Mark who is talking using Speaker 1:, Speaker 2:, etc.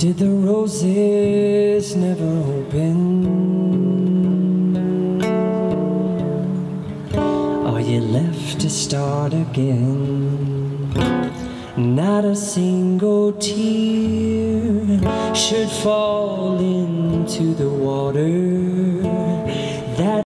Speaker 1: Did the roses never open? Are you left to start again? Not a single tear should fall into the water